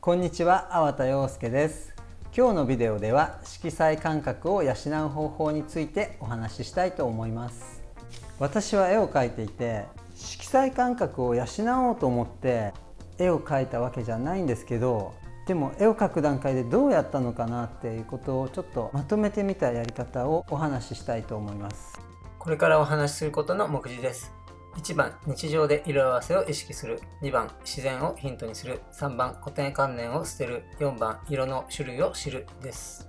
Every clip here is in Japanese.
こんにちは、粟田洋介です。今日のビデオでは色彩感覚を養う方法についてお話ししたいと思います。私は絵を描いていて色彩感覚を養おうと思って絵を描いたわけじゃないんですけどでも絵を描く段階でどうやったのかなっていうことをちょっとまとめてみたやり方をお話ししたいと思います。これからお話しすることの目次です。1番日常で色合わせを意識する。2番自然をヒントにする。3番固定観念を捨てる。4番色の種類を知るです。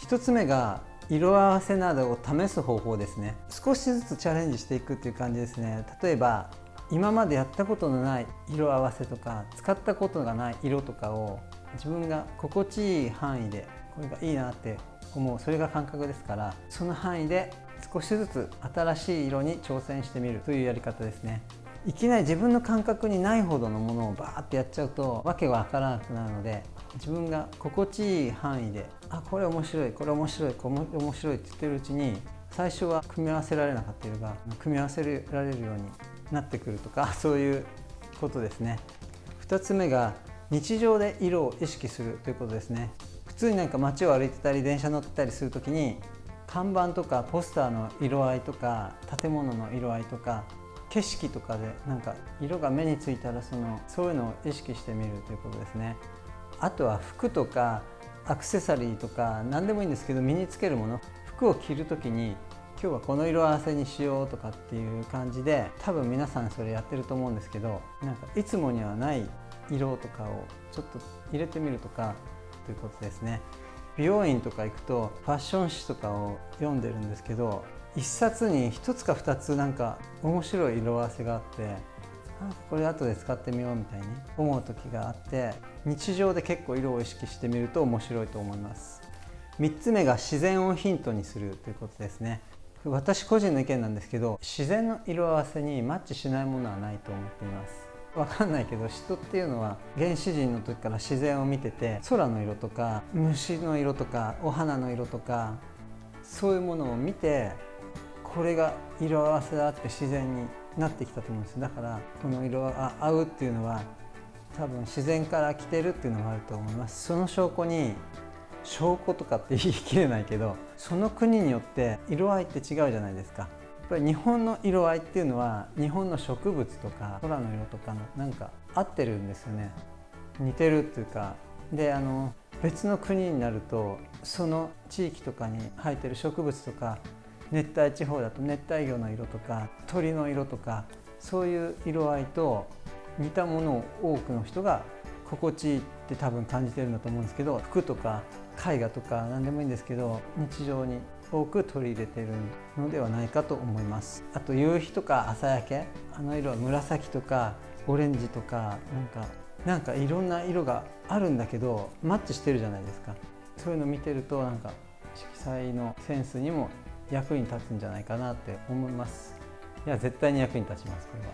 1つ目が色合わせなどを試す方法ですね。少しずつチャレンジしていくっていう感じですね。例えば今までやったことのない色合わせとか使ったことがない色とかを自分が心地いい範囲でこれがいいなって思う。それが感覚ですからその範囲で少しずつ新しい色に挑戦してみるというやり方ですね。いきなり自分の感覚にないほどのものをバーってやっちゃうと訳がわからなくなるので自分が心地いい範囲であこれ面白いこれ面白いこれ面白いって言ってるうちに最初は組み合わせられなかった色が組み合わせられるようになってくるとか そういうことですね。2つ目が日常で色を意識するということですね。普通になんか街を歩いてたり電車乗ってたりする時に看板とかポスターの色合いとか建物の色合いとか景色とかでなんか色が目についたらそのそういうのを意識してみるということですね。あとは服とかアクセサリーとか何でもいいんですけど身につけるもの。服を着る時に今日はこの色合わせにしようとかっていう感じで多分皆さんそれやってると思うんですけどなんかいつもにはない色とかをちょっと入れてみるとかということですね。美容院とか行くとファッション誌とかを読んでるんですけど1冊に1つか2つなんか面白い色合わせがあってこれ後で使ってみようみたいに思う時があって日常で結構色を意識してみると面白いと思います。3つ目が自然をヒントにするということですね。私個人の意見なんですけど自然の色合わせにマッチしないものはないと思っています。わかんないけど人っていうのは原始人の時から自然を見てて空の色とか虫の色とかお花の色とかそういうものを見てこれが色合わせだって自然になってきたと思うんです。だからこの色が合うっていうのは多分自然から来てるっていうのがあると思います。その証拠に証拠とかって言い切れないけどその国によって色合いって違うじゃないですか。ぱり日本の色合いっていうのは日本の植物とか空の色とかのなんか合ってるんですよね。似てるっていうか。であの別の国になるとその地域とかに生えてる植物とか熱帯地方だと熱帯魚の色とか鳥の色とかそういう色合いと似たものを多くの人が心地いいって多分感じてるんだと思うんですけど服とか絵画とか何でもいいんですけど日常に多く取り入れているのではないかと思います。あと夕日とか朝焼けあの色は紫とかオレンジとかなんかなんかいろんな色があるんだけどマッチしてるじゃないですか。そういうの見てるとなんか色彩のセンスにも役に立つんじゃないかなって思います。いや絶対に役に立ちますこれは。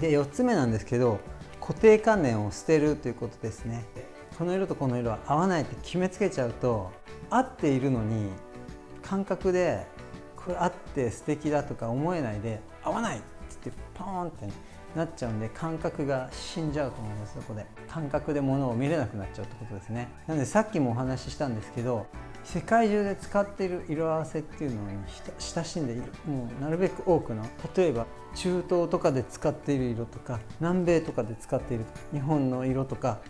で4つ目なんですけど固定観念を捨てるということですね。この色とこの色は合わないって決めつけちゃうと合っているのに感覚でこれあって素敵だとか思えないで合わないっつってポーンってなっちゃうんで感覚が死んじゃうと思いますそこで。感覚で物を見れなくなっちゃうってことですね。なのでさっきもお話ししたんですけど世界中で使っている色合わせっていうのに親しんでいるもうなるべく多くの例えば中東とかで使っている色とか南米とかで使っている日本の色とか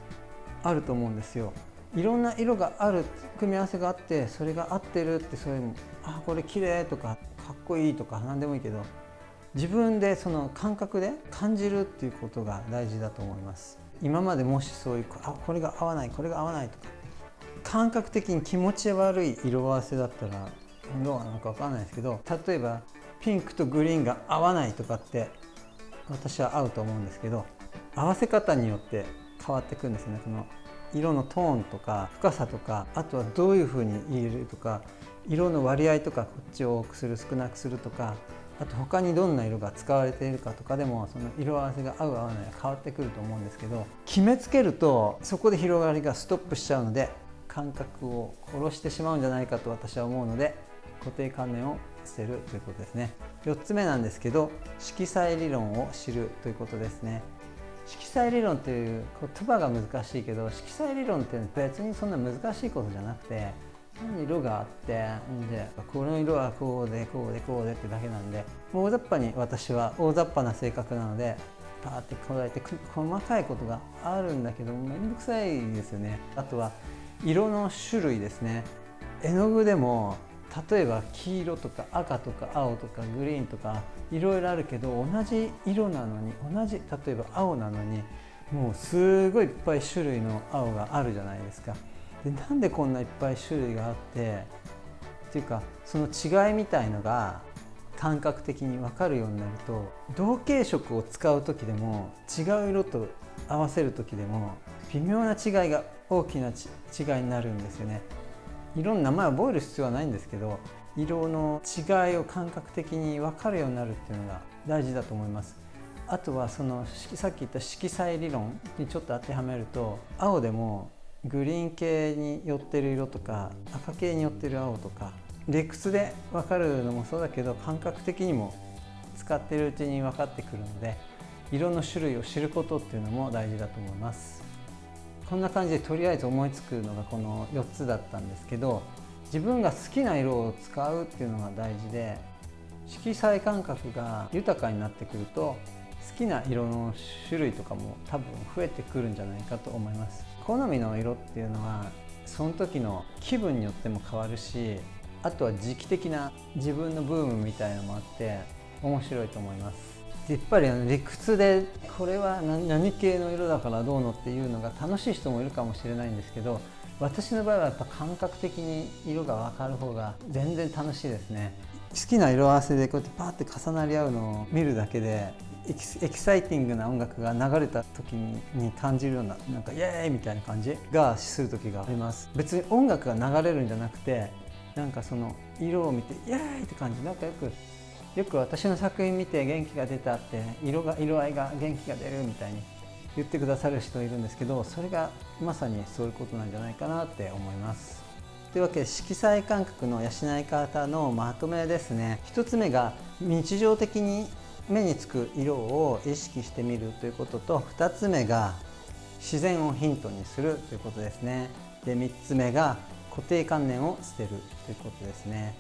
あると思うんですよ。いろんな色がある組み合わせがあってそれが合ってるってそういうあこれ綺麗とかかっこいいとか何でもいいけど自分でその感覚で感じるっていうことが大事だと思います。今までもしそういうあこれが合わないこれが合わないとか感覚的に気持ち悪い色合わせだったらどうなのか分かんないですけど例えばピンクとグリーンが合わないとかって私は合うと思うんですけど合わせ方によって変わってくんですねこの色のトーンとか深さとかあとはどういうふうに入れるとか色の割合とかこっちを多くする少なくするとかあと他にどんな色が使われているかとかでもその色合わせが合う合わないが変わってくると思うんですけど決めつけるとそこで広がりがストップしちゃうので感覚を殺してしまうんじゃないかと私は思うので固定観念を捨てるということですね。4つ目なんですけど色彩理論を知るということですね。色彩理論っていう言葉が難しいけど色彩理論って別にそんな難しいことじゃなくて色があってでこの色はこうでこうでこうでってだけなんで大雑把に私は大雑把な性格なのでパーってこらえて細かいことがあるんだけど面倒くさいですよね。あとは色の種類ですね。絵の具でも例えば黄色とか赤とか青とかグリーンとかいろいろあるけど同じ色なのに同じ例えば青なのにもうすごいいっぱい種類の青があるじゃないですか。でなんでこんないっぱい種類があってっていうかその違いみたいのが感覚的に分かるようになると同系色を使う時でも違う色と合わせる時でも微妙な違いが大きな違いになるんですよね。色の名前を覚える必要はないんですけど色の違いを感覚的に分かるようになるっていうのが大事だと思います。あとはそのさっき言った色彩理論にちょっと当てはめると青でもグリーン系に寄ってる色とか赤系に寄ってる青とか理屈で分かるのもそうだけど感覚的にも使ってるうちに分かってくるので色の種類を知ることっていうのも大事だと思います。こんな感じでとりあえず思いつくのがこの4つだったんですけど自分が好きな色を使うっていうのが大事で色彩感覚が豊かになってくると好きな色の種類とかも多分増えてくるんじゃないかと思います。好みの色っていうのはその時の気分によっても変わるしあとは時期的な自分のブームみたいのもあって面白いと思います。やっぱりあの理屈でこれは何系の色だからどうのっていうのが楽しい人もいるかもしれないんですけど私の場合はやっぱ感覚的に色が分かる方が全然楽しいですね。好きな色合わせでこうやってパーって重なり合うのを見るだけでエキサイティングな音楽が流れた時に感じるようななんかイエーイみたいな感じがする時があります。別に音楽が流れるんじゃなくてなんかその色を見てイエーイって感じなんかよくよく私の作品見て元気が出たって色が色合いが元気が出るみたいに言ってくださる人いるんですけどそれがまさにそういうことなんじゃないかなって思います。というわけで色彩感覚の養い方のまとめですね。1つ目が日常的に目につく色を意識してみるということと2つ目が自然をヒントにするということですね。で3つ目が固定観念を捨てるということですね。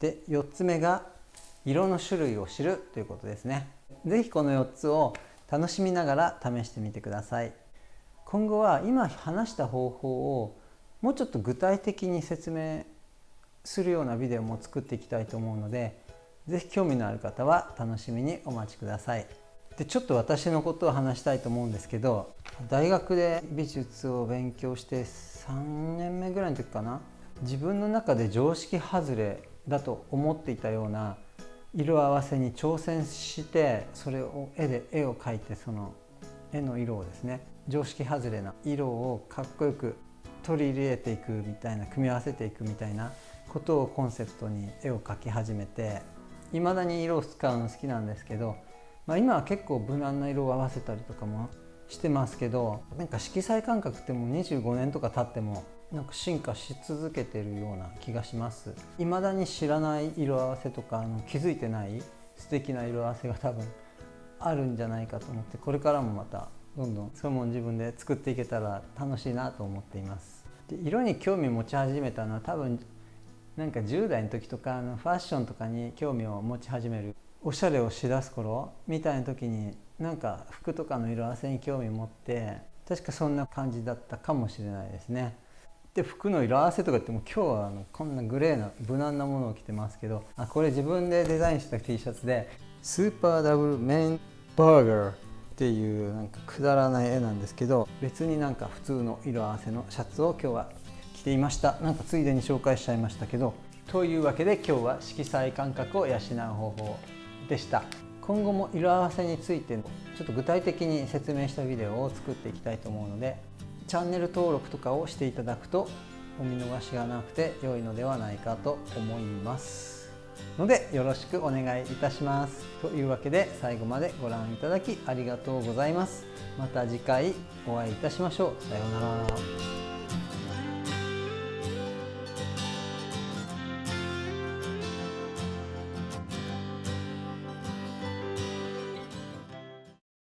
で4つ目が色の種類を知るということですね。是非この4つを楽しみながら試してみてください。今後は今話した方法をもうちょっと具体的に説明するようなビデオも作っていきたいと思うので是非興味のある方は楽しみにお待ちください。でちょっと私のことを話したいと思うんですけど大学で美術を勉強して3年目ぐらいの時かな。自分の中で常識外れだと思っていたような色合わせに挑戦してそれを絵で絵を描いてその絵の色をですね常識外れな色をかっこよく取り入れていくみたいな組み合わせていくみたいなことをコンセプトに絵を描き始めていまだに色を使うの好きなんですけど、まあ、今は結構無難な色を合わせたりとかもしてますけどなんか色彩感覚ってもう25年とか経ってもなんか進化し続けてるような気がします。未だに知らない色合わせとかあの気づいてない素敵な色合わせが多分あるんじゃないかと思ってこれからもまたどんどんそういうもの自分で作っていけたら楽しいなと思っています。で色に興味持ち始めたのは多分なんか10代の時とかあのファッションとかに興味を持ち始めるおしゃれをしだす頃みたいな時になんか服とかの色合わせに興味持って確かそんな感じだったかもしれないですね。で服の色合わせとか言っても今日はあのこんなグレーな無難なものを着てますけどあこれ自分でデザインした T シャツでスーパーダブルメンバーガーっていうなんかくだらない絵なんですけど別になんか普通の色合わせのシャツを今日は着ていました。なんかついでに紹介しちゃいましたけどというわけで今日は色彩感覚を養う方法でした。今後も色合わせについてちょっと具体的に説明したビデオを作っていきたいと思うのでチャンネル登録とかをしていただくとお見逃しがなくて良いのではないかと思います。のでよろしくお願いいたします。というわけで最後までご覧いただきありがとうございます。また次回お会いいたしましょう。さようなら。